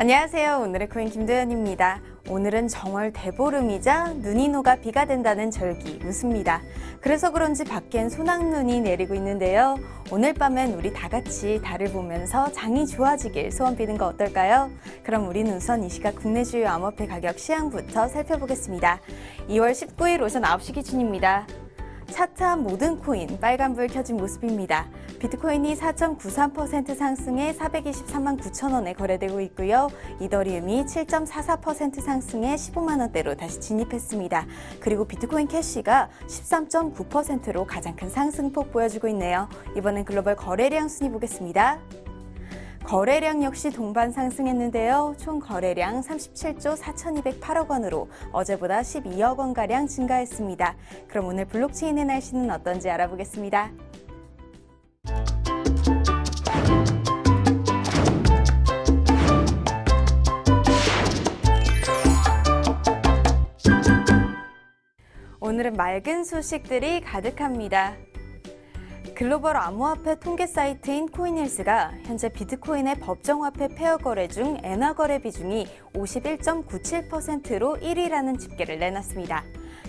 안녕하세요. 오늘의 코인 김도연입니다. 오늘은 정월 대보름이자 눈이 녹아 비가 된다는 절기 웃습니다. 그래서 그런지 밖엔 소낙눈이 내리고 있는데요. 오늘 밤엔 우리 다 같이 달을 보면서 장이 좋아지길 소원 비는 거 어떨까요? 그럼 우리는 우선 이 시각 국내 주요 암호화폐 가격 시황부터 살펴보겠습니다. 2월 19일 오전 9시 기준입니다. 차트한 모든 코인 빨간불 켜진 모습입니다. 비트코인이 4.93% 상승해 423만 9천 원에 거래되고 있고요. 이더리움이 7.44% 상승해 15만 원대로 다시 진입했습니다. 그리고 비트코인 캐시가 13.9%로 가장 큰 상승폭 보여주고 있네요. 이번엔 글로벌 거래량 순위 보겠습니다. 거래량 역시 동반 상승했는데요. 총 거래량 37조 4,208억 원으로 어제보다 12억 원가량 증가했습니다. 그럼 오늘 블록체인의 날씨는 어떤지 알아보겠습니다. 오늘은 맑은 소식들이 가득합니다. 글로벌 암호화폐 통계 사이트인 코인힐스가 현재 비트코인의 법정화폐 pair 거래 중 엔화 거래 비중이 51.97%로 1위라는 집계를 내놨습니다.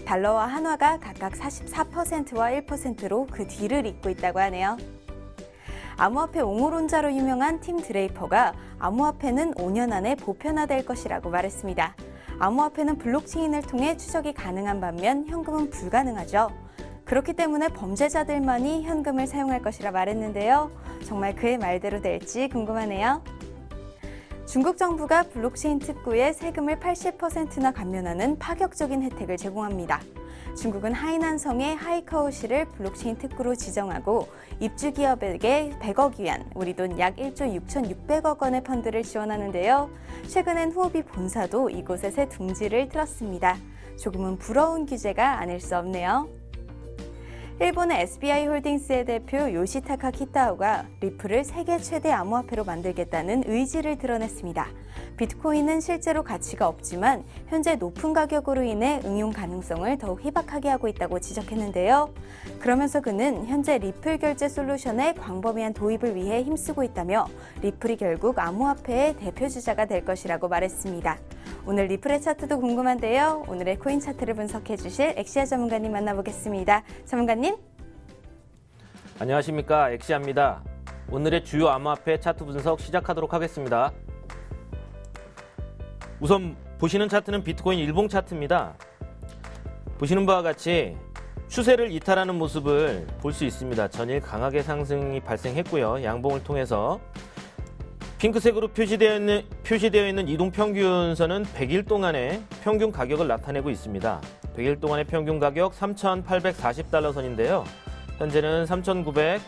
달러와 한화가 각각 44%와 1%로 그 뒤를 잇고 있다고 하네요. 암호화폐 옹호론자로 유명한 팀 드레이퍼가 암호화폐는 5년 안에 보편화될 것이라고 말했습니다. 암호화폐는 블록체인을 통해 추적이 가능한 반면 현금은 불가능하죠. 그렇기 때문에 범죄자들만이 현금을 사용할 것이라 말했는데요. 정말 그의 말대로 될지 궁금하네요. 중국 정부가 블록체인 특구에 세금을 80%나 감면하는 파격적인 혜택을 제공합니다. 중국은 하이난성의 하이커우시를 블록체인 특구로 지정하고 입주 기업에게 100억 위안, 우리 돈 약 1조 6,600억 원의 펀드를 지원하는데요. 최근엔 후오비 본사도 이곳에 새 둥지를 틀었습니다. 조금은 부러운 규제가 아닐 수 없네요. 일본의 SBI 홀딩스의 대표 요시타카 키타오가 리플을 세계 최대 암호화폐로 만들겠다는 의지를 드러냈습니다. 비트코인은 실제로 가치가 없지만 현재 높은 가격으로 인해 응용 가능성을 더욱 희박하게 하고 있다고 지적했는데요. 그러면서 그는 현재 리플 결제 솔루션의 광범위한 도입을 위해 힘쓰고 있다며 리플이 결국 암호화폐의 대표 주자가 될 것이라고 말했습니다. 오늘 리플의 차트도 궁금한데요. 오늘의 코인 차트를 분석해 주실 엑시아 전문가님 만나보겠습니다. 전문가님. 안녕하십니까 엑시아입니다. 오늘의 주요 암호화폐 차트 분석 시작하도록 하겠습니다. 우선 보시는 차트는 비트코인 일봉 차트입니다. 보시는 바와 같이 추세를 이탈하는 모습을 볼 수 있습니다. 전일 강하게 상승이 발생했고요. 양봉을 통해서 핑크색으로 표시되어 있는, 표시되어 있는 이동평균선은 100일 동안의 평균 가격을 나타내고 있습니다. 100일 동안의 평균 가격 3,840달러 선인데요. 현재는 3,930,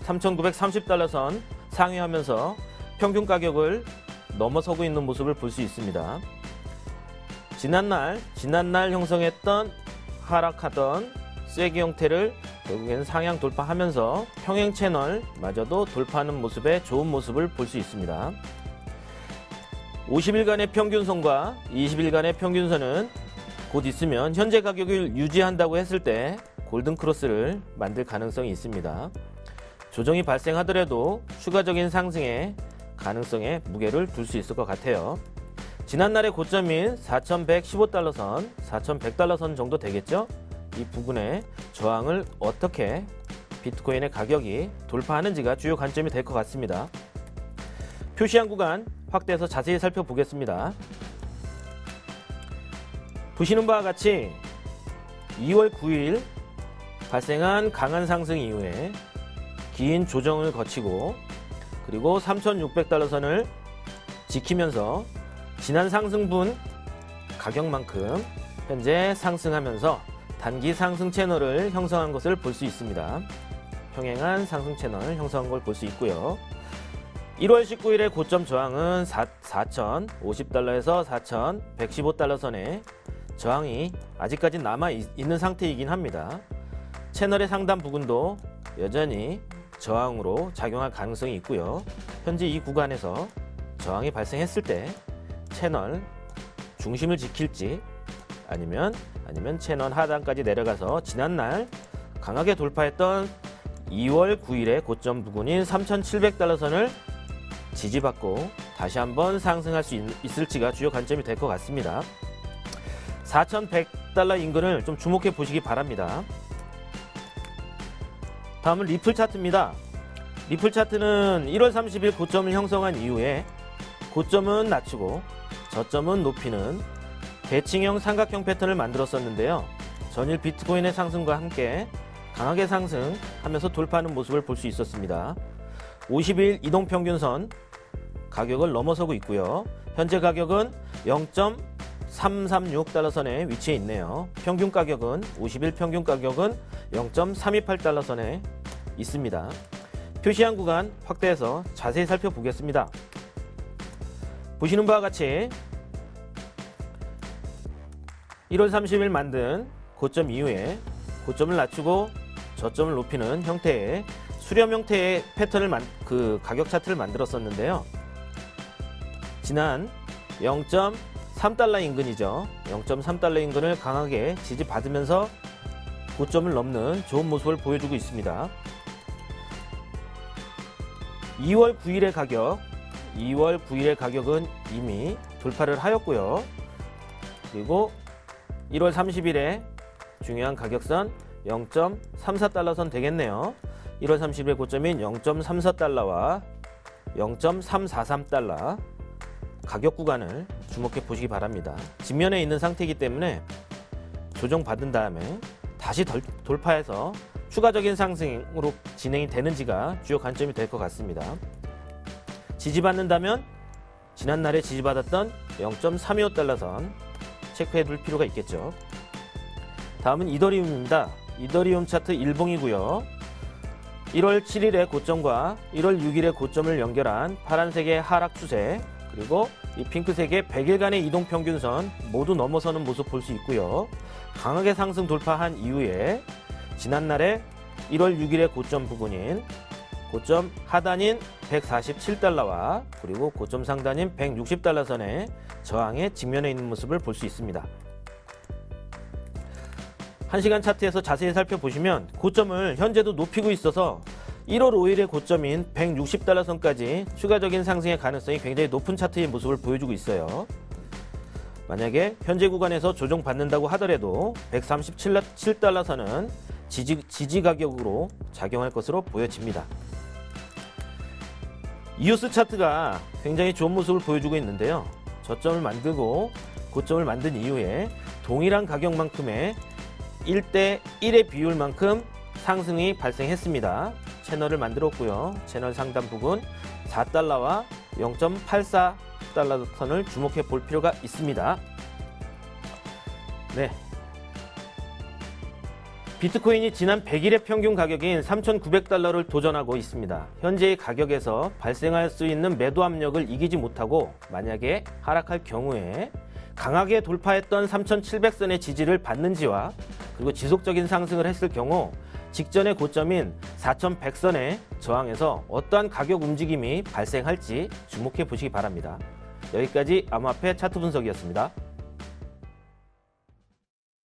3,930달러 선 상회하면서 평균 가격을 넘어서고 있는 모습을 볼 수 있습니다. 지난날, 지난날 형성했던 하락하던 쐐기 형태를 결국에는 상향 돌파하면서 평행 채널마저도 돌파하는 모습의 좋은 모습을 볼 수 있습니다. 50일간의 평균선과 20일간의 평균선은 곧 있으면 현재 가격을 유지한다고 했을 때 골든크로스를 만들 가능성이 있습니다. 조정이 발생하더라도 추가적인 상승의 가능성에 무게를 둘 수 있을 것 같아요. 지난날의 고점인 4,115달러 선, 4,100달러 선 정도 되겠죠? 이 부분에 저항을 어떻게 비트코인의 가격이 돌파하는지가 주요 관점이 될 것 같습니다. 표시한 구간 확대해서 자세히 살펴보겠습니다. 보시는 바와 같이 2월 9일 발생한 강한 상승 이후에 긴 조정을 거치고 그리고 3,600달러 선을 지키면서 지난 상승분 가격만큼 현재 상승하면서 단기 상승 채널을 형성한 것을 볼 수 있습니다. 평행한 상승 채널을 형성한 걸 볼 수 있고요. 1월 19일의 고점 저항은 4,050달러에서 4,115달러 선에 저항이 아직까지 남아 있는 상태이긴 합니다. 채널의 상단 부근도 여전히 저항으로 작용할 가능성이 있고요. 현재 이 구간에서 저항이 발생했을 때 채널 중심을 지킬지 아니면 아니면 채널 하단까지 내려가서 지난날 강하게 돌파했던 2월 9일의 고점 부근인 3,700달러 선을 지지받고 다시 한번 상승할 수 있, 있을지가 주요 관점이 될 것 같습니다. 4,100달러 인근을 좀 주목해 보시기 바랍니다. 다음은 리플 차트입니다. 리플 차트는 1월 30일 고점을 형성한 이후에 고점은 낮추고 저점은 높이는 대칭형 삼각형 패턴을 만들었었는데요. 전일 비트코인의 상승과 함께 강하게 상승하면서 돌파하는 모습을 볼 수 있었습니다. 50일 이동평균선 가격을 넘어서고 있고요. 현재 가격은 0.336달러 선에 위치해 있네요. 평균 가격은 50일 평균 가격은 0.328달러 선에 있습니다. 표시한 구간 확대해서 자세히 살펴보겠습니다. 보시는 바와 같이 1월 30일 만든 고점 이후에 고점을 낮추고 저점을 높이는 형태의 수렴 형태의 패턴을 만, 그 가격 차트를 만들었었는데요. 지난 0.3달러 인근이죠. 0.3달러 인근을 강하게 지지받으면서 고점을 넘는 좋은 모습을 보여주고 있습니다. 2월 9일의 가격, 2월 9일의 가격은 이미 돌파를 하였고요. 그리고 1월 30일에 중요한 가격선 0.34달러 선 되겠네요. 1월 30일 고점인 0.34달러와 0.343달러 가격 구간을 주목해 보시기 바랍니다. 직면에 있는 상태이기 때문에 조정받은 다음에 다시 덜- 돌파해서 추가적인 상승으로 진행이 되는지가 주요 관점이 될 것 같습니다. 지지받는다면 지난날에 지지받았던 0.325달러 선 체크해 둘 필요가 있겠죠. 다음은 이더리움입니다. 이더리움 차트 일봉이고요. 1월 7일의 고점과 1월 6일의 고점을 연결한 파란색의 하락 추세 그리고 이 핑크색의 100일간의 이동 평균선 모두 넘어서는 모습 볼 수 있고요. 강하게 상승 돌파한 이후에 지난날에 1월 6일의 고점 부근인 고점 하단인 147달러와 그리고 고점 상단인 160달러 선의 저항에 직면해 있는 모습을 볼 수 있습니다. 1시간 차트에서 자세히 살펴보시면 고점을 현재도 높이고 있어서 1월 5일의 고점인 160달러 선까지 추가적인 상승의 가능성이 굉장히 높은 차트의 모습을 보여주고 있어요. 만약에 현재 구간에서 조정받는다고 하더라도 137달러 선은 지지, 지지 가격으로 작용할 것으로 보여집니다. 이오스 차트가 굉장히 좋은 모습을 보여주고 있는데요. 저점을 만들고 고점을 만든 이후에 동일한 가격만큼의 1대 1의 비율만큼 상승이 발생했습니다. 채널을 만들었고요. 채널 상단 부분 4달러와 0.84달러 선을 주목해 볼 필요가 있습니다. 네. 비트코인이 지난 100일의 평균 가격인 3,900달러를 도전하고 있습니다. 현재의 가격에서 발생할 수 있는 매도 압력을 이기지 못하고 만약에 하락할 경우에 강하게 돌파했던 3,700선의 지지를 받는지와 그리고 지속적인 상승을 했을 경우 직전의 고점인 4,100선의 저항에서 어떠한 가격 움직임이 발생할지 주목해 보시기 바랍니다. 여기까지 암호화폐 차트 분석이었습니다.